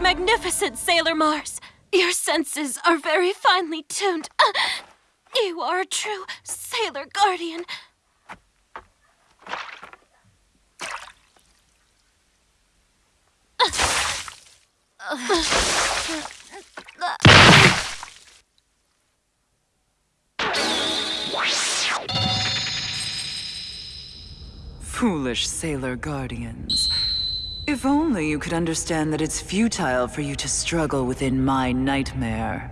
magnificent, Sailor Mars. Your senses are very finely tuned. Uh, you are a true Sailor Guardian. Foolish Sailor Guardians. If only you could understand that it's futile for you to struggle within my nightmare.